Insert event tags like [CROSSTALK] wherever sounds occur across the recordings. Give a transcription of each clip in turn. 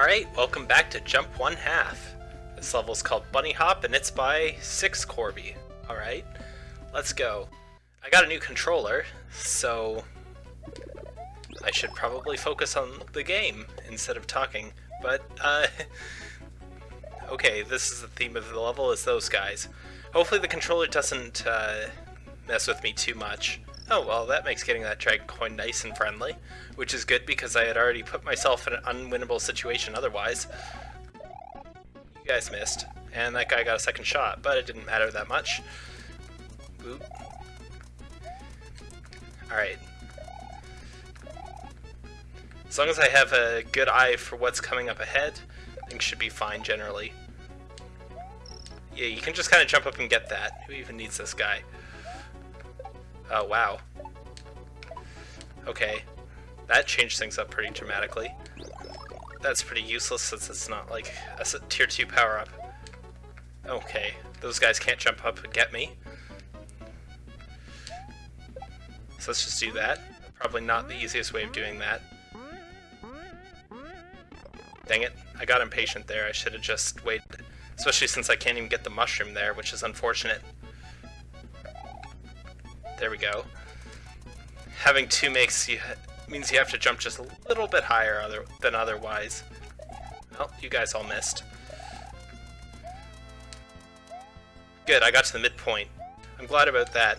Alright, welcome back to Jump One Half. This level is called Bunny Hop and it's by Six Corby. Alright, let's go. I got a new controller, so I should probably focus on the game instead of talking, but, uh, [LAUGHS] okay, this is the theme of the level, is those guys. Hopefully the controller doesn't, uh, mess with me too much. Oh, well, that makes getting that dragon coin nice and friendly, which is good because I had already put myself in an unwinnable situation otherwise. You guys missed, and that guy got a second shot, but it didn't matter that much. Oop. Alright. As long as I have a good eye for what's coming up ahead, things should be fine generally. Yeah, you can just kind of jump up and get that. Who even needs this guy? Oh, wow. Okay. That changed things up pretty dramatically. That's pretty useless since it's not like a tier 2 power-up. Okay, those guys can't jump up and get me. So let's just do that. Probably not the easiest way of doing that. Dang it, I got impatient there. I should have just waited. Especially since I can't even get the mushroom there, which is unfortunate. There we go. Having two makes you means you have to jump just a little bit higher other, than otherwise. Oh, you guys all missed. Good, I got to the midpoint. I'm glad about that.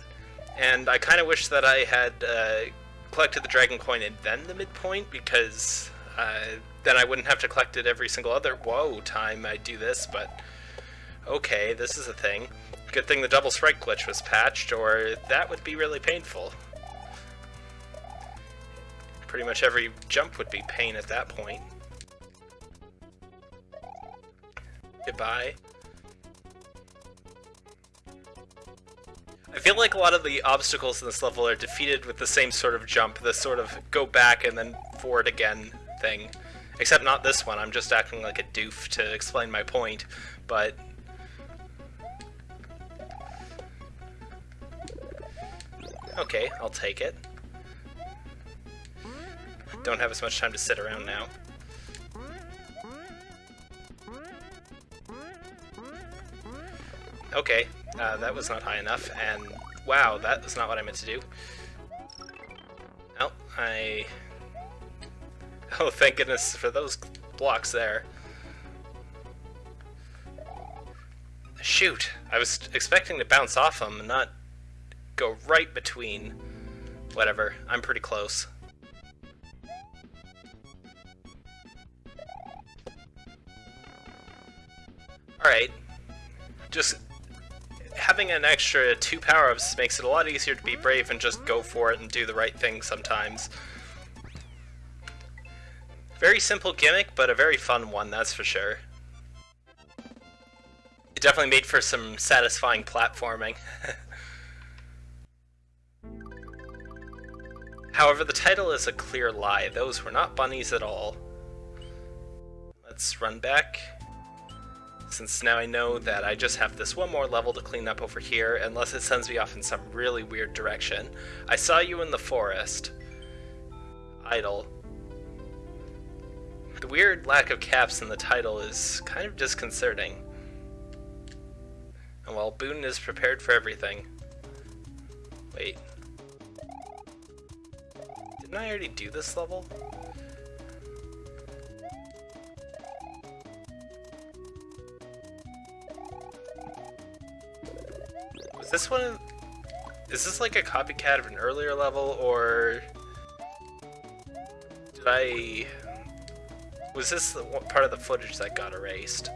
And I kind of wish that I had uh, collected the dragon coin and then the midpoint, because uh, then I wouldn't have to collect it every single other whoa time I do this, but okay, this is a thing. Good thing the double strike glitch was patched, or that would be really painful. Pretty much every jump would be pain at that point. Goodbye. I feel like a lot of the obstacles in this level are defeated with the same sort of jump, the sort of go back and then forward again thing. Except not this one, I'm just acting like a doof to explain my point, but Okay, I'll take it. Don't have as much time to sit around now. Okay, uh, that was not high enough, and wow, that was not what I meant to do. Oh, I... Oh, thank goodness for those blocks there. Shoot, I was expecting to bounce off them, not go right between. Whatever, I'm pretty close. Alright. Just having an extra two power-ups makes it a lot easier to be brave and just go for it and do the right thing sometimes. Very simple gimmick, but a very fun one, that's for sure. It definitely made for some satisfying platforming. [LAUGHS] However, the title is a clear lie. Those were not bunnies at all. Let's run back. Since now I know that I just have this one more level to clean up over here, unless it sends me off in some really weird direction. I saw you in the forest. Idle. The weird lack of caps in the title is kind of disconcerting. And while Boone is prepared for everything. Wait, didn't I already do this level? Was this one... Is this like a copycat of an earlier level, or... Did I... Was this the part of the footage that got erased?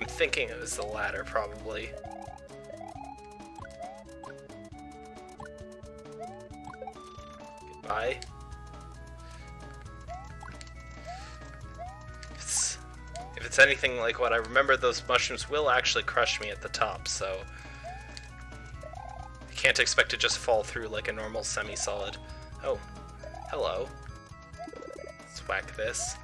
I'm thinking it was the latter, probably. If it's, if it's anything like what I remember, those mushrooms will actually crush me at the top, so... I can't expect to just fall through like a normal semi-solid. Oh, hello. Let's whack this.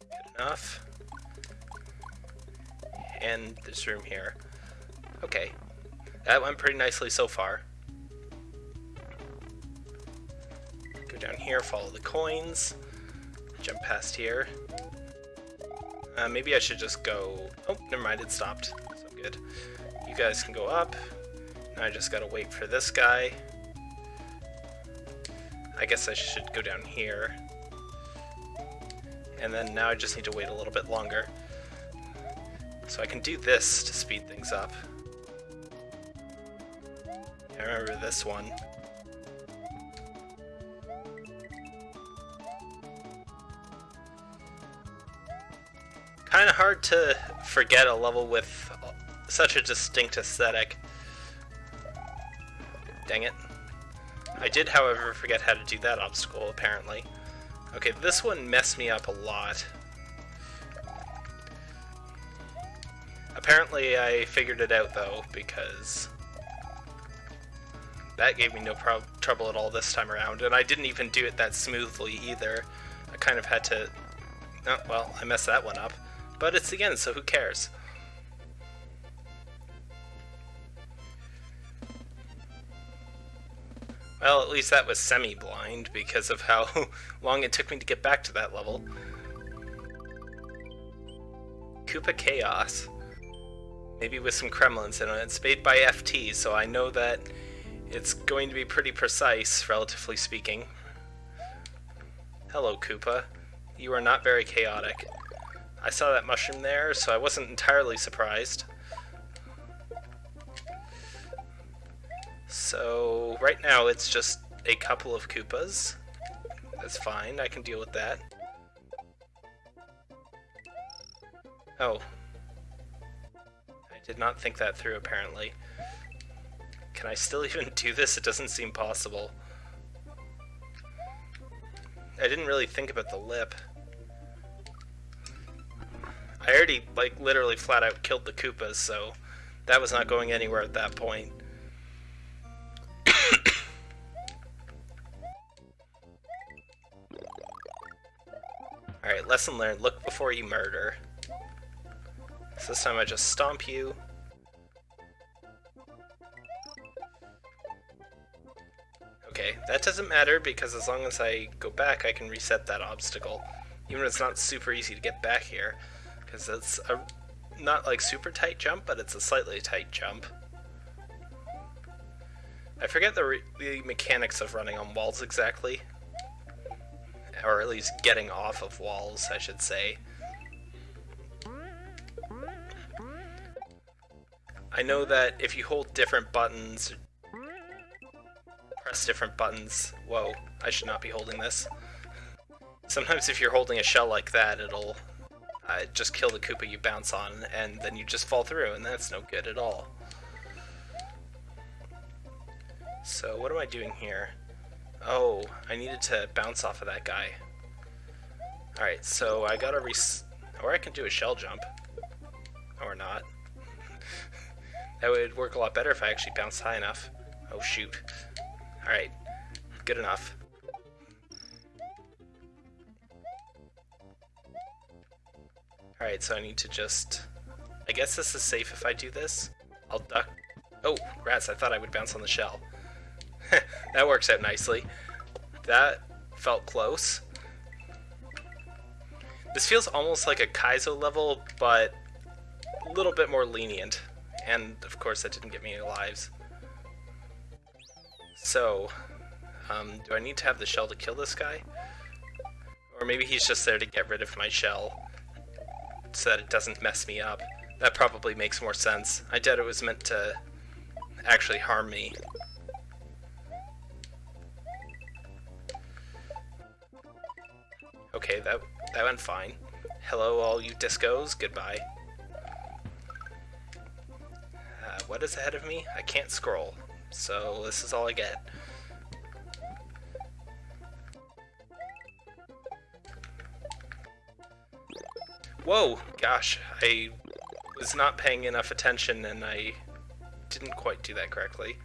Good enough. And this room here. Okay, that went pretty nicely so far. Go down here, follow the coins. Jump past here. Uh, maybe I should just go... Oh, never mind, it stopped. So good. You guys can go up. Now I just gotta wait for this guy. I guess I should go down here. And then now I just need to wait a little bit longer. So I can do this to speed things up. I remember this one. Kinda hard to forget a level with such a distinct aesthetic. Dang it. I did, however, forget how to do that obstacle, apparently. Okay, this one messed me up a lot. Apparently I figured it out, though, because that gave me no trouble at all this time around, and I didn't even do it that smoothly either. I kind of had to... Oh, well, I messed that one up. But it's again, so who cares? Well, at least that was semi-blind because of how [LAUGHS] long it took me to get back to that level. Koopa Chaos. Maybe with some Kremlins in it. It's made by FT, so I know that it's going to be pretty precise, relatively speaking. Hello, Koopa. You are not very chaotic. I saw that mushroom there, so I wasn't entirely surprised. So, right now it's just a couple of Koopas. That's fine, I can deal with that. Oh. I did not think that through, apparently. Can I still [LAUGHS] even do this? It doesn't seem possible. I didn't really think about the lip. I already, like, literally flat out killed the Koopas, so that was not going anywhere at that point. [COUGHS] Alright, lesson learned, look before you murder. So this time I just stomp you. That doesn't matter because as long as I go back I can reset that obstacle. Even if it's not super easy to get back here because it's a not like super tight jump, but it's a slightly tight jump. I forget the, the mechanics of running on walls exactly, or at least getting off of walls, I should say. I know that if you hold different buttons, press different buttons, whoa, I should not be holding this. Sometimes if you're holding a shell like that, it'll uh, just kill the Koopa you bounce on, and then you just fall through, and that's no good at all. So what am I doing here? Oh, I needed to bounce off of that guy. Alright, so I gotta res- or I can do a shell jump. Or not. [LAUGHS] that would work a lot better if I actually bounced high enough. Oh shoot. Alright, good enough. Alright, so I need to just... I guess this is safe if I do this. I'll duck... Oh, rats, I thought I would bounce on the shell. [LAUGHS] that works out nicely. That felt close. This feels almost like a Kaizo level, but a little bit more lenient. And, of course, that didn't get me any lives. So, um, do I need to have the shell to kill this guy? Or maybe he's just there to get rid of my shell so that it doesn't mess me up. That probably makes more sense. I doubt it was meant to actually harm me. Okay, that, that went fine. Hello all you discos, goodbye. Uh, what is ahead of me? I can't scroll, so this is all I get. Whoa! Gosh, I was not paying enough attention and I didn't quite do that correctly.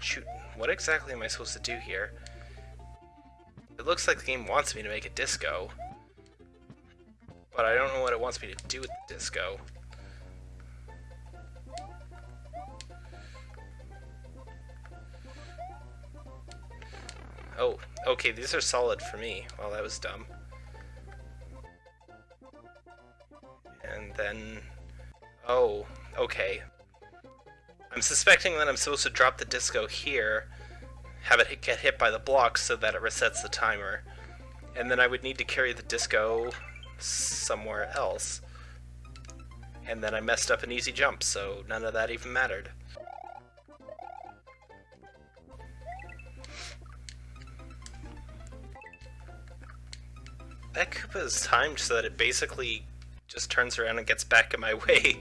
Shoot, what exactly am I supposed to do here? It looks like the game wants me to make a disco. But I don't know what it wants me to do with the disco. Oh, okay, these are solid for me. Well, that was dumb. And then... Oh, okay. I'm suspecting that I'm supposed to drop the disco here, have it get hit by the blocks so that it resets the timer, and then I would need to carry the disco somewhere else. And then I messed up an easy jump, so none of that even mattered. That Koopa is timed so that it basically just turns around and gets back in my [LAUGHS] way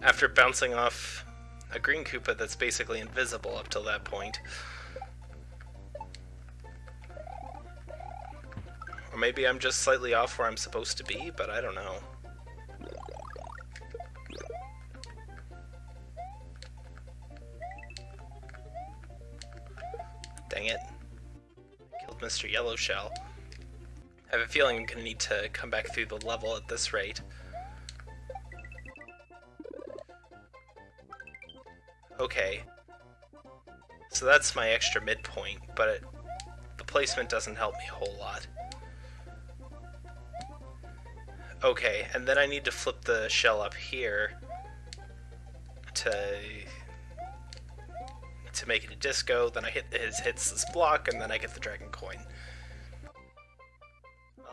after bouncing off a green Koopa that's basically invisible up till that point. Or maybe I'm just slightly off where I'm supposed to be, but I don't know. Dang it. Killed Mr. Yellow Shell. I have a feeling I'm going to need to come back through the level at this rate. Okay. So that's my extra midpoint, but it, the placement doesn't help me a whole lot. Okay, and then I need to flip the shell up here to to make it a disco, then I hit his hits this block, and then I get the dragon coin.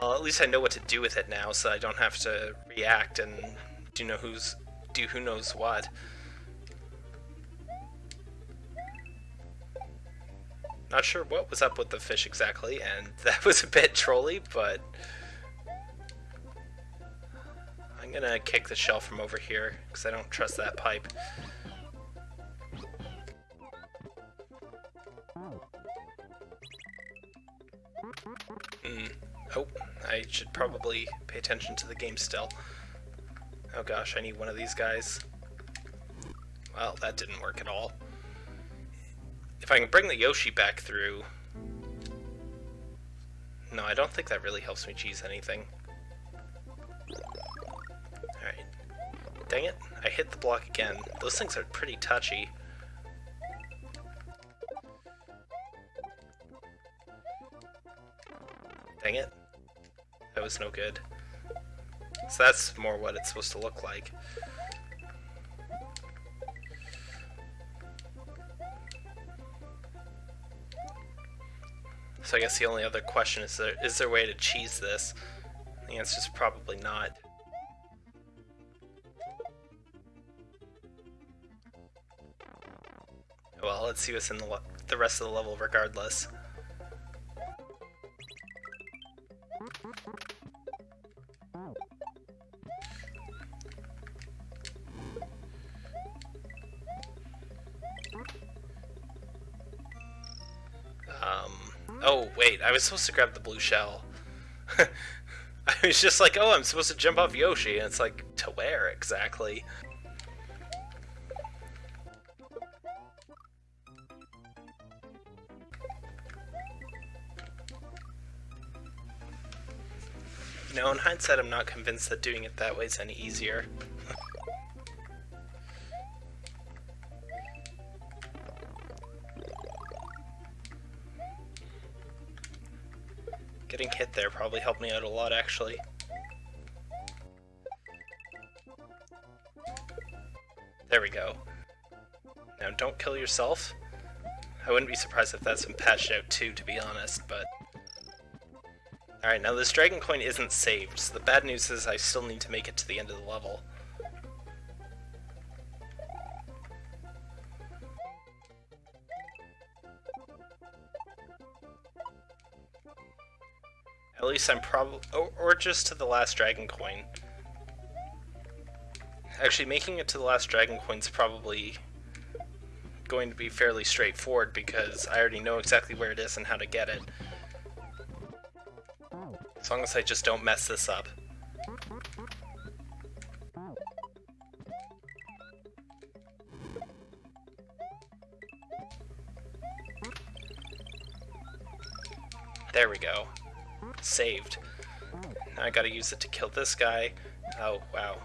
Well, at least I know what to do with it now, so I don't have to react and do know who's do who knows what. Not sure what was up with the fish exactly, and [LAUGHS] that was a bit trolly, but... I'm gonna kick the shell from over here, because I don't trust that pipe. Mm. Oh, I should probably pay attention to the game still. Oh gosh, I need one of these guys. Well, that didn't work at all. If I can bring the Yoshi back through... No, I don't think that really helps me cheese anything. Alright. Dang it, I hit the block again. Those things are pretty touchy. Dang it. That was no good. So that's more what it's supposed to look like. So I guess the only other question is there is there a way to cheese this? The answer is probably not. Well, let's see what's in the, the rest of the level regardless. Was supposed to grab the blue shell. [LAUGHS] I was just like, oh, I'm supposed to jump off Yoshi, and it's like, to where exactly? No, in hindsight, I'm not convinced that doing it that way is any easier. Probably helped me out a lot, actually. There we go. Now, don't kill yourself. I wouldn't be surprised if that's been patched out too, to be honest, but... Alright, now this Dragon Coin isn't saved, so the bad news is I still need to make it to the end of the level. Least I'm probably... Or, or just to the last Dragon Coin. Actually, making it to the last Dragon Coin is probably going to be fairly straightforward because I already know exactly where it is and how to get it. As long as I just don't mess this up. There we go saved. Now I gotta use it to kill this guy. Oh, wow.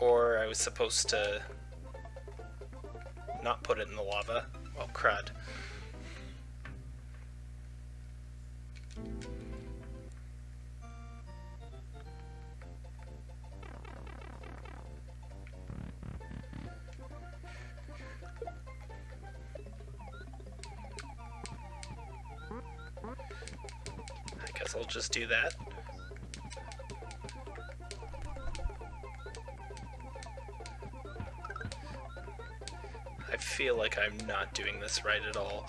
Or I was supposed to not put it in the lava. Well, crud. I'll just do that. I feel like I'm not doing this right at all.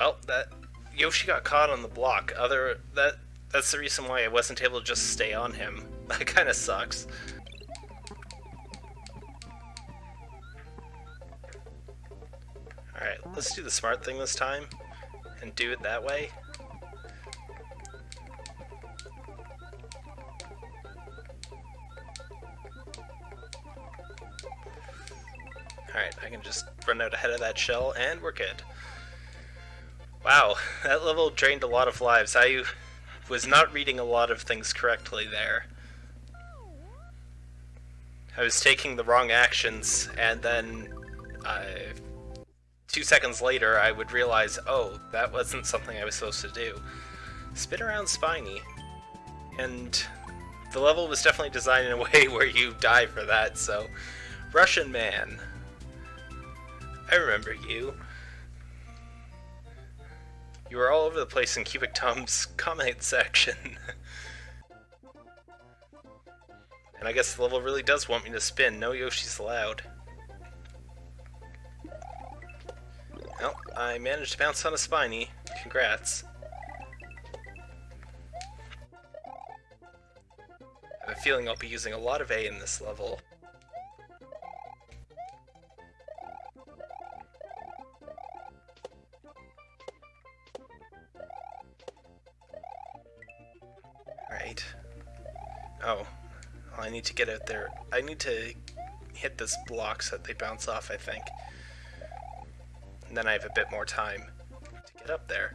Well, that Yoshi got caught on the block. Other that that's the reason why I wasn't able to just stay on him. [LAUGHS] That kind of sucks. Alright, let's do the smart thing this time and do it that way. Ahead of that shell and we're good. Wow, [LAUGHS] that level drained a lot of lives. I was not reading a lot of things correctly there. I was taking the wrong actions, and then two seconds later I would realize, oh, that wasn't something I was supposed to do. Spin around Spiny, and the level was definitely designed in a [LAUGHS] way where you die for that, so... Russian Man. I remember you. You were all over the place in Cubic Tom's [LAUGHS] comment section. and I guess the level really does want me to spin. No Yoshi's allowed. Well, I managed to bounce on a Spiny. Congrats. I have a feeling I'll be using a lot of A in this level. Oh. Well, I need to get out there. I need to hit this block so that they bounce off, I think. And then I have a bit more time to get up there.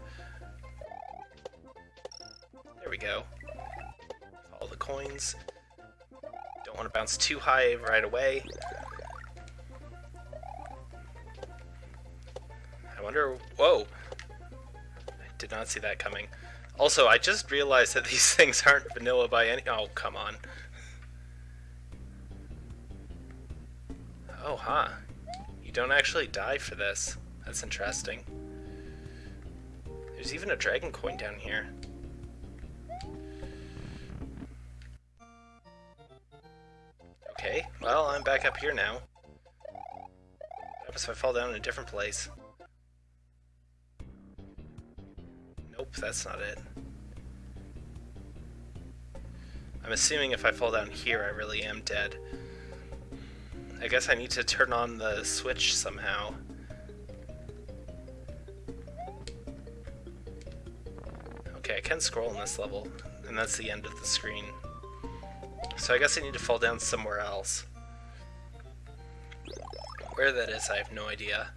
There we go. All the coins. Don't want to bounce too high right away. I wonder... Whoa! I did not see that coming. Also, I just realized that these [LAUGHS] things aren't vanilla by any- oh, come on. Oh, huh. You don't actually die for this. That's interesting. There's even a dragon coin down here. Okay, well, I'm back up here now. What happens if I fall down in a different place? That's not it. I'm assuming if I fall down here, I really am dead. I guess I need to turn on the switch somehow. Okay, I can scroll in this level, and that's the end of the screen. So I guess I need to fall down somewhere else. Where that is, I have no idea.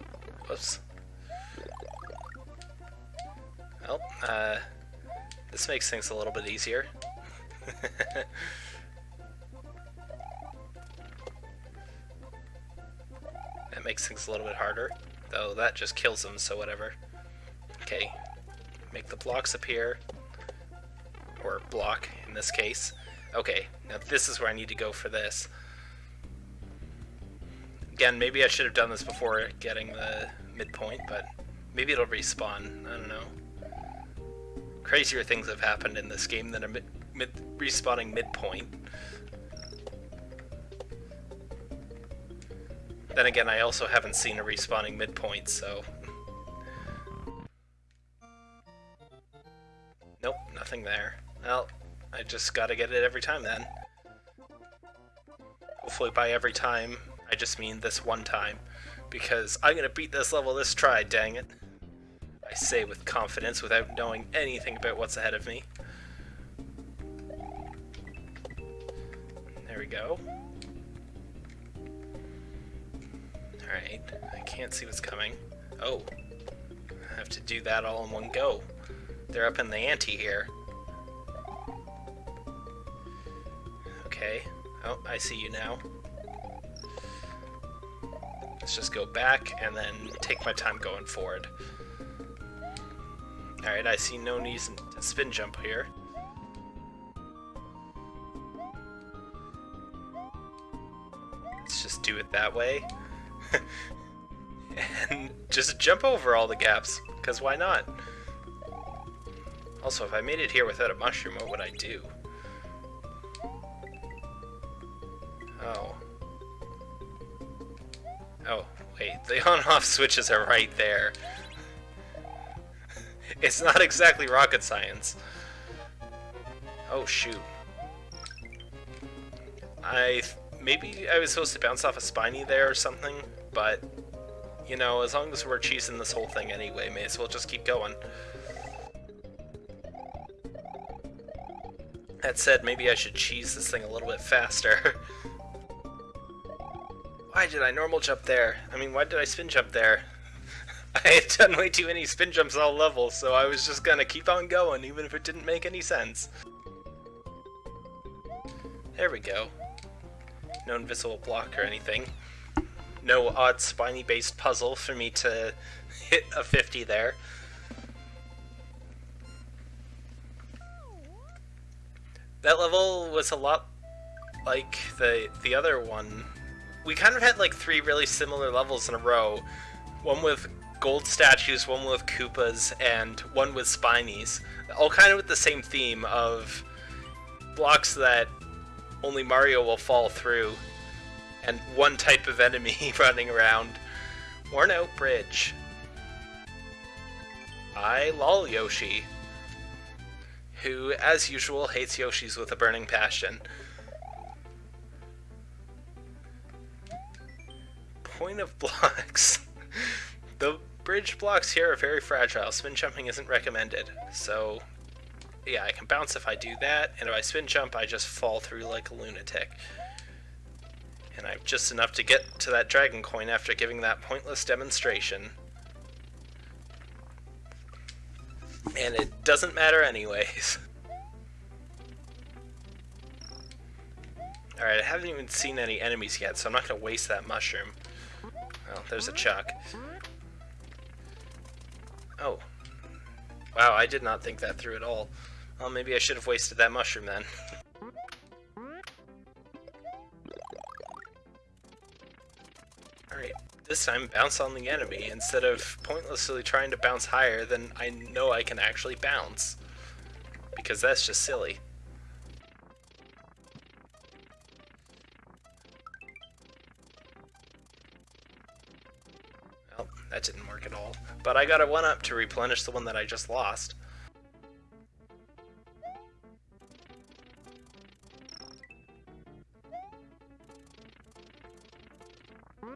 Whoops. Well, uh, this makes things a little bit easier. [LAUGHS] that makes things a little bit harder, though that just kills them, so whatever. Okay, make the blocks appear, or block in this case. Okay, now this is where I need to go for this. Again, maybe I should have done this before getting the midpoint, but maybe it'll respawn, I don't know crazier things have happened in this game than a mid, mid respawning midpoint. Then again, I also haven't seen a respawning midpoint, so... Nope, nothing there. Well, I just gotta get it every time then. Hopefully by every time, I just mean this one time. Because I'm gonna beat this level this try, dang it. I say with confidence without knowing anything about what's ahead of me. There we go. Alright, I can't see what's coming. Oh, I have to do that all in one go. They're up in the ante here. Okay. Oh, I see you now. Let's just go back and then take my time going forward. Alright, I see no need to spin jump here. Let's just do it that way. [LAUGHS] and just jump over all the gaps, because why not? Also, if I made it here without a mushroom, what would I do? Oh. Oh, wait, the [LAUGHS] on-off switches are right there. [LAUGHS] it's not exactly rocket science. Oh, shoot. I... Maybe I was supposed to bounce off a spiny there or something, but... You know, as long as we're cheesing this whole thing anyway, may as well just keep going. That said, maybe I should cheese this thing a little bit faster. [LAUGHS] why did I normal jump there? I mean, why did I spin jump there? [LAUGHS] I had done way too many spin jumps all levels, so I was just gonna keep on going, even if it didn't make any sense. There we go. No invisible block or anything. No odd spiny-based puzzle for me to [LAUGHS] hit a 50 there. That level was a lot like the the other one. We kind of had like three really similar levels in a row. One with gold statues, one with Koopas, and one with Spinies. All kind of with the same theme of blocks that only Mario will fall through, and one type of enemy [LAUGHS] running around. Worn out bridge. I lol Yoshi who, as usual, hates Yoshis with a burning passion. Point of [LAUGHS] blocks. Bridge blocks here are very fragile. Spin jumping isn't recommended. So, yeah, I can bounce if I do that, and if I spin jump, I just fall through like a lunatic. And I have just enough to get to that dragon coin after giving that pointless demonstration. And it doesn't matter anyways. [LAUGHS] Alright, I haven't even seen any enemies yet, so I'm not going to waste that mushroom. Well, there's a chuck. Oh. Wow, I did not think that through at all. Well, maybe I should have wasted that mushroom then. [LAUGHS] Alright, this time bounce on the enemy instead of pointlessly trying to bounce higher than I know I can actually bounce. Because that's just silly. But I got a 1-up to replenish the one that I just lost. Well,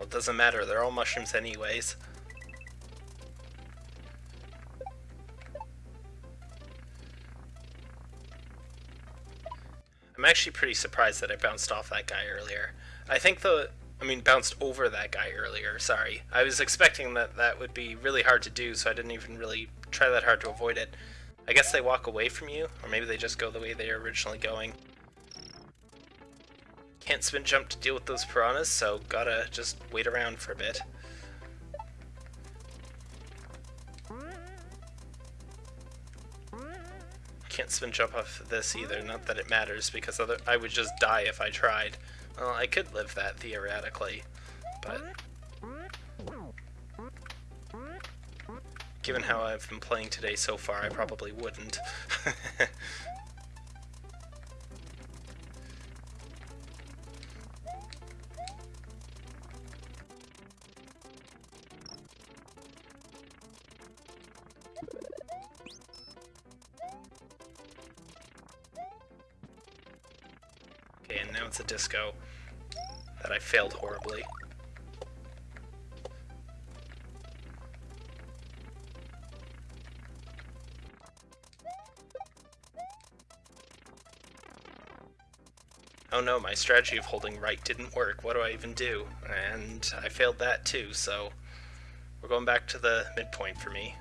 it doesn't matter, they're all mushrooms anyways. Actually pretty surprised that I bounced off that guy earlier. I think the... I mean, bounced over that guy earlier, sorry. I was expecting that that would be really hard to do, so I didn't even really try that hard to avoid it. I guess they walk away from you, or maybe they just go the way they were originally going. Can't spin jump to deal with those piranhas, so gotta just wait around for a bit. Can't spin jump off this either, not that it matters, because other I would just die if I tried. Well, I could live that theoretically, but... Given how I've been playing today so far, I probably wouldn't. [LAUGHS] It's a disco that I failed horribly. Oh no, my strategy of holding right didn't work. What do I even do? And I failed that too, so we're going back to the midpoint for me.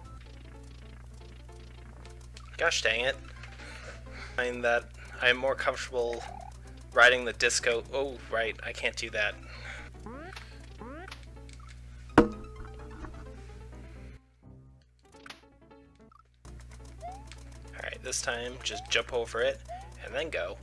Gosh dang it. I find that I'm more comfortable riding the disco. Oh, right, I can't do that. Alright, this time just jump over it and then go.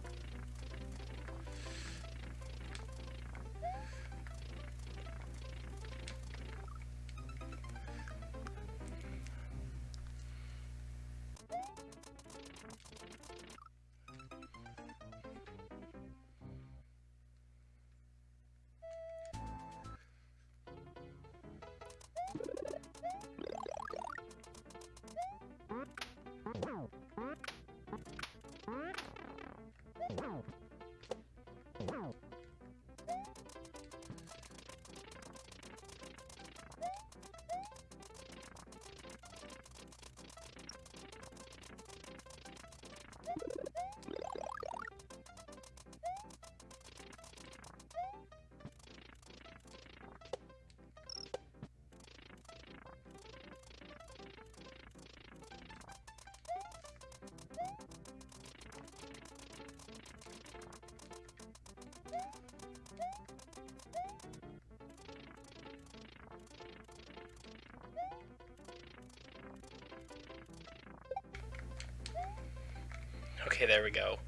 Okay, there we go.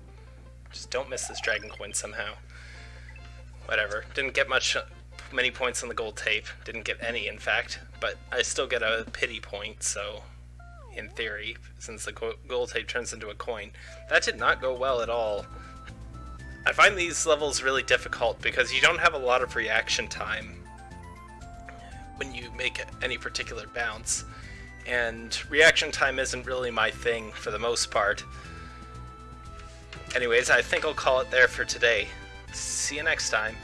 Just don't miss this dragon coin somehow. Whatever. Didn't get much, many points on the gold tape. Didn't get any, in fact. But I still get a pity point, so in theory, since the gold tape turns into a coin. That did not go well at all. I find these levels really difficult because you don't have a lot of reaction time when you make any particular bounce. And reaction time isn't really my thing for the most part. Anyways, I think I'll call it there for today. See you next time.